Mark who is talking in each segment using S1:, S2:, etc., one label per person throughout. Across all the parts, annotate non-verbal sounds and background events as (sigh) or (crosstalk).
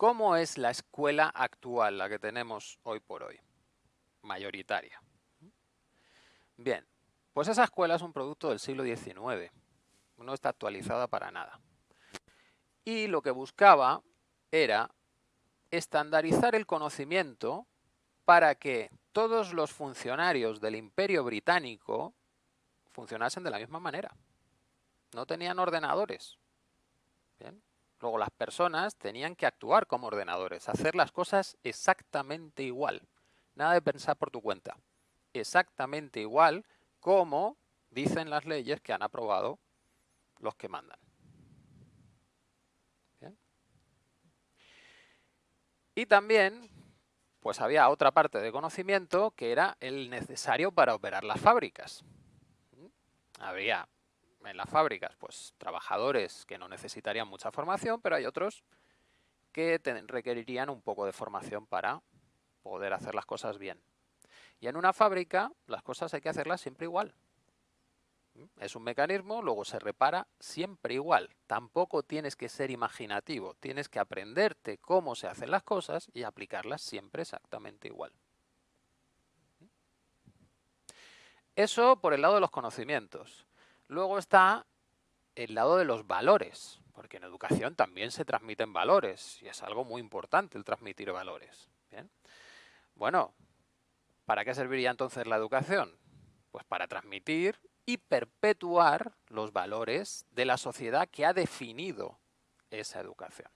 S1: ¿Cómo es la escuela actual, la que tenemos hoy por hoy? Mayoritaria. Bien, pues esa escuela es un producto del siglo XIX. No está actualizada para nada. Y lo que buscaba era estandarizar el conocimiento para que todos los funcionarios del Imperio Británico funcionasen de la misma manera. No tenían ordenadores. Luego las personas tenían que actuar como ordenadores, hacer las cosas exactamente igual. Nada de pensar por tu cuenta. Exactamente igual como dicen las leyes que han aprobado los que mandan. Y también, pues había otra parte de conocimiento que era el necesario para operar las fábricas. Habría en las fábricas, pues trabajadores que no necesitarían mucha formación, pero hay otros que requerirían un poco de formación para poder hacer las cosas bien. Y en una fábrica las cosas hay que hacerlas siempre igual. Es un mecanismo, luego se repara siempre igual. Tampoco tienes que ser imaginativo, tienes que aprenderte cómo se hacen las cosas y aplicarlas siempre exactamente igual. Eso por el lado de los conocimientos. Luego está el lado de los valores, porque en educación también se transmiten valores y es algo muy importante el transmitir valores. Bueno, ¿para qué serviría entonces la educación? Pues para transmitir y perpetuar los valores de la sociedad que ha definido esa educación.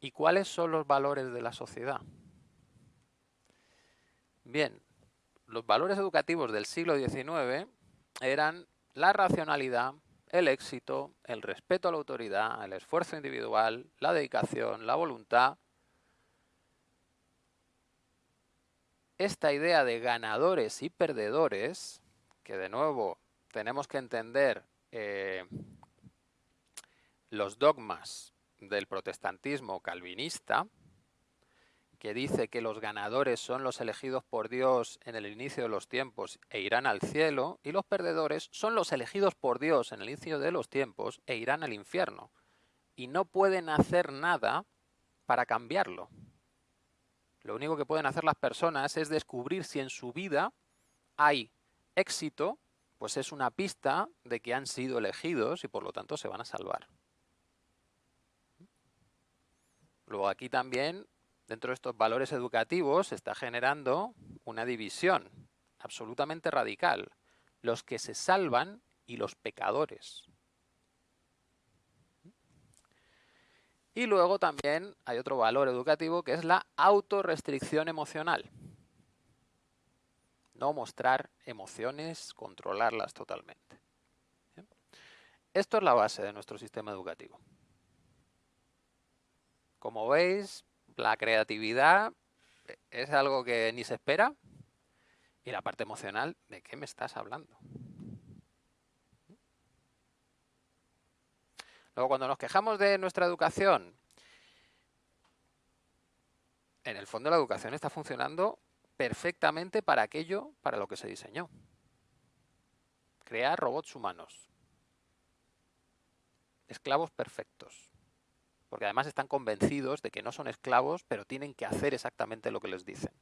S1: ¿Y cuáles son los valores de la sociedad? Bien, los valores educativos del siglo XIX eran la racionalidad, el éxito, el respeto a la autoridad, el esfuerzo individual, la dedicación, la voluntad. Esta idea de ganadores y perdedores, que de nuevo tenemos que entender eh, los dogmas del protestantismo calvinista, que dice que los ganadores son los elegidos por Dios en el inicio de los tiempos e irán al cielo, y los perdedores son los elegidos por Dios en el inicio de los tiempos e irán al infierno. Y no pueden hacer nada para cambiarlo. Lo único que pueden hacer las personas es descubrir si en su vida hay éxito, pues es una pista de que han sido elegidos y por lo tanto se van a salvar. Luego aquí también dentro de estos valores educativos se está generando una división absolutamente radical. Los que se salvan y los pecadores. Y luego también hay otro valor educativo que es la autorrestricción emocional. No mostrar emociones, controlarlas totalmente. Esto es la base de nuestro sistema educativo. Como veis, la creatividad es algo que ni se espera. Y la parte emocional, ¿de qué me estás hablando? Luego, cuando nos quejamos de nuestra educación, en el fondo la educación está funcionando perfectamente para aquello para lo que se diseñó. Crear robots humanos. Esclavos perfectos porque además están convencidos de que no son esclavos, pero tienen que hacer exactamente lo que les dicen.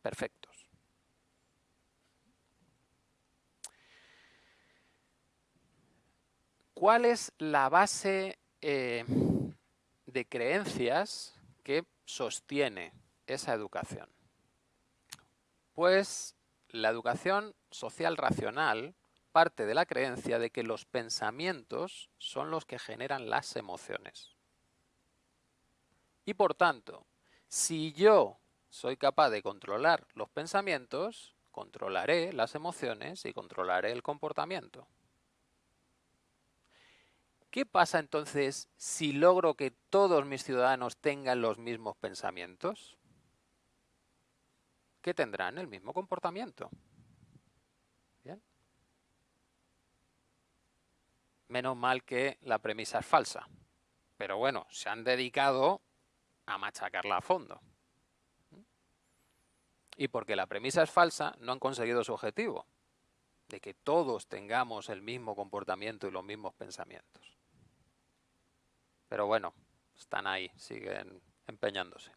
S1: Perfectos. ¿Cuál es la base eh, de creencias que sostiene esa educación? Pues la educación social racional parte de la creencia de que los pensamientos son los que generan las emociones. Y por tanto, si yo soy capaz de controlar los pensamientos, controlaré las emociones y controlaré el comportamiento. ¿Qué pasa entonces si logro que todos mis ciudadanos tengan los mismos pensamientos? Que tendrán el mismo comportamiento. Menos mal que la premisa es falsa. Pero bueno, se han dedicado a machacarla a fondo. Y porque la premisa es falsa, no han conseguido su objetivo, de que todos tengamos el mismo comportamiento y los mismos pensamientos. Pero bueno, están ahí, siguen empeñándose.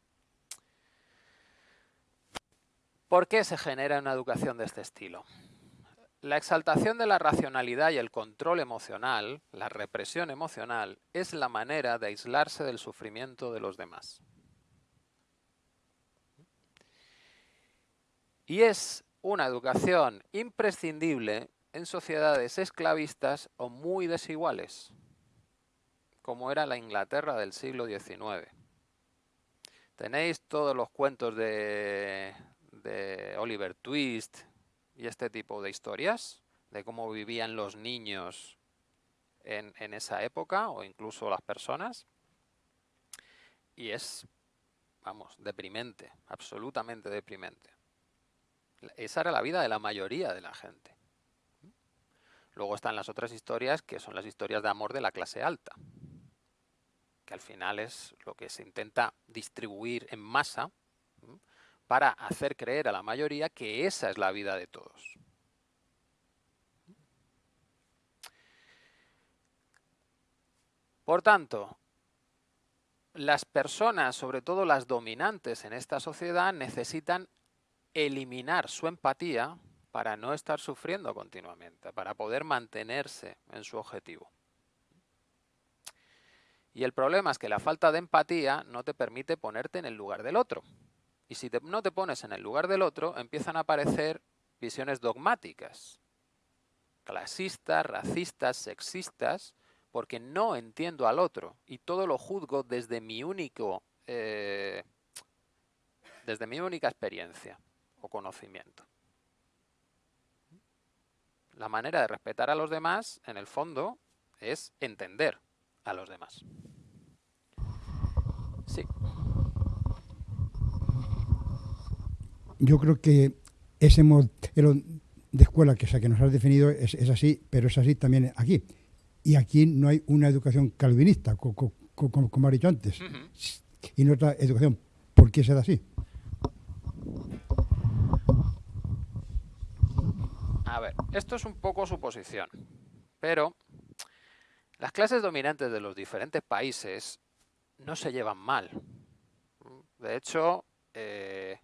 S1: ¿Por qué se genera una educación de este estilo? La exaltación de la racionalidad y el control emocional, la represión emocional, es la manera de aislarse del sufrimiento de los demás. Y es una educación imprescindible en sociedades esclavistas o muy desiguales, como era la Inglaterra del siglo XIX. Tenéis todos los cuentos de, Oliver Twist y este tipo de historias, de cómo vivían los niños en, en esa época o incluso las personas. Y es, vamos, deprimente, absolutamente deprimente. Esa era la vida de la mayoría de la gente. Luego están las otras historias que son las historias de amor de la clase alta, que al final es lo que se intenta distribuir en masa para hacer creer a la mayoría que esa es la vida de todos. Por tanto, las personas, sobre todo las dominantes en esta sociedad, necesitan eliminar su empatía para no estar sufriendo continuamente, para poder mantenerse en su objetivo. Y el problema es que la falta de empatía no te permite ponerte en el lugar del otro. Y si no te pones en el lugar del otro, empiezan a aparecer visiones dogmáticas, clasistas, racistas, sexistas, porque no entiendo al otro y todo lo juzgo desde mi único, eh, desde mi única experiencia o conocimiento. La manera de respetar a los demás, en el fondo, es entender a los demás. Sí.
S2: Yo creo que ese modelo de escuela que, que nos has definido es, así, pero es así también aquí. Y aquí no hay una educación calvinista, como, como, dicho antes, y no otra educación. ¿Por qué se da así?
S1: A ver, esto es un poco su posición, pero las clases dominantes de los diferentes países no se llevan mal. De hecho, eh,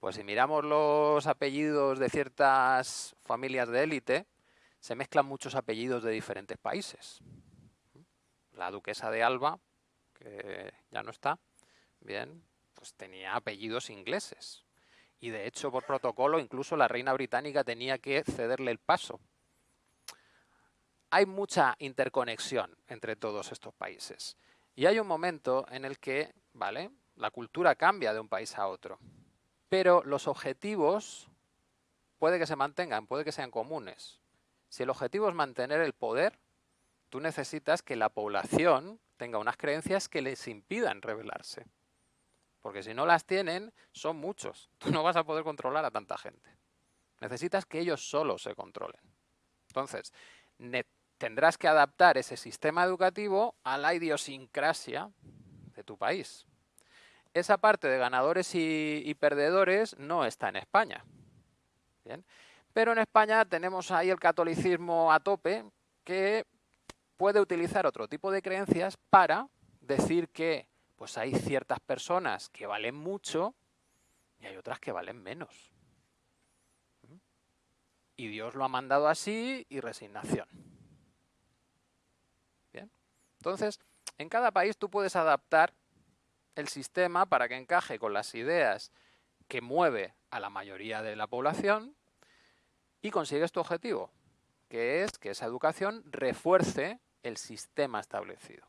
S1: pues si miramos los apellidos de ciertas familias de élite, se mezclan muchos apellidos de diferentes países. La duquesa de Alba, que ya no está, bien, pues tenía apellidos ingleses. Y de hecho, por protocolo, incluso la reina británica tenía que cederle el paso. Hay mucha interconexión entre todos estos países. Y hay un momento en el que, ¿vale? La cultura cambia de un país a otro. Pero los objetivos puede que se mantengan, puede que sean comunes. Si el objetivo es mantener el poder, tú necesitas que la población tenga unas creencias que les impidan rebelarse. Porque si no las tienen, son muchos. (laughs) Tú no vas a poder controlar a tanta gente. Necesitas que ellos solos se controlen. Entonces, tendrás que adaptar ese sistema educativo a la idiosincrasia de tu país esa parte de ganadores y, perdedores no está en España. Pero en España tenemos ahí el catolicismo a tope que puede utilizar otro tipo de creencias para decir que pues hay ciertas personas que valen mucho y hay otras que valen menos. Y Dios lo ha mandado así y resignación. Bien. Entonces, en cada país tú puedes adaptar el sistema para que encaje con las ideas que mueve a la mayoría de la población y consigues tu objetivo, que es que esa educación refuerce el sistema establecido.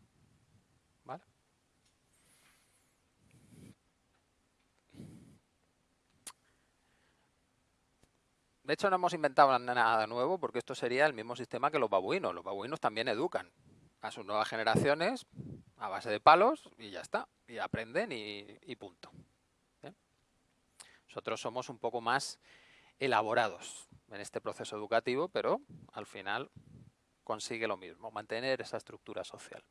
S1: De hecho, no hemos inventado nada nuevo porque esto sería el mismo sistema que los babuinos. Los babuinos también educan a sus nuevas generaciones a base de palos y ya está. Y aprenden y, punto. Nosotros somos un poco más elaborados en este proceso educativo, pero al final consigue lo mismo, mantener esa estructura social.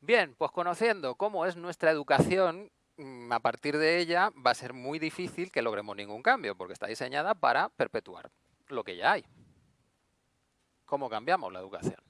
S1: Bien, pues conociendo cómo es nuestra educación, mm, a partir de ella va a ser muy difícil que logremos ningún cambio, porque está diseñada para perpetuar lo que ya hay. ¿Cómo cambiamos la educación?